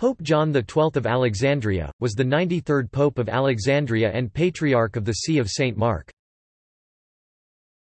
Pope John XII of Alexandria, was the 93rd Pope of Alexandria and Patriarch of the See of St. Mark.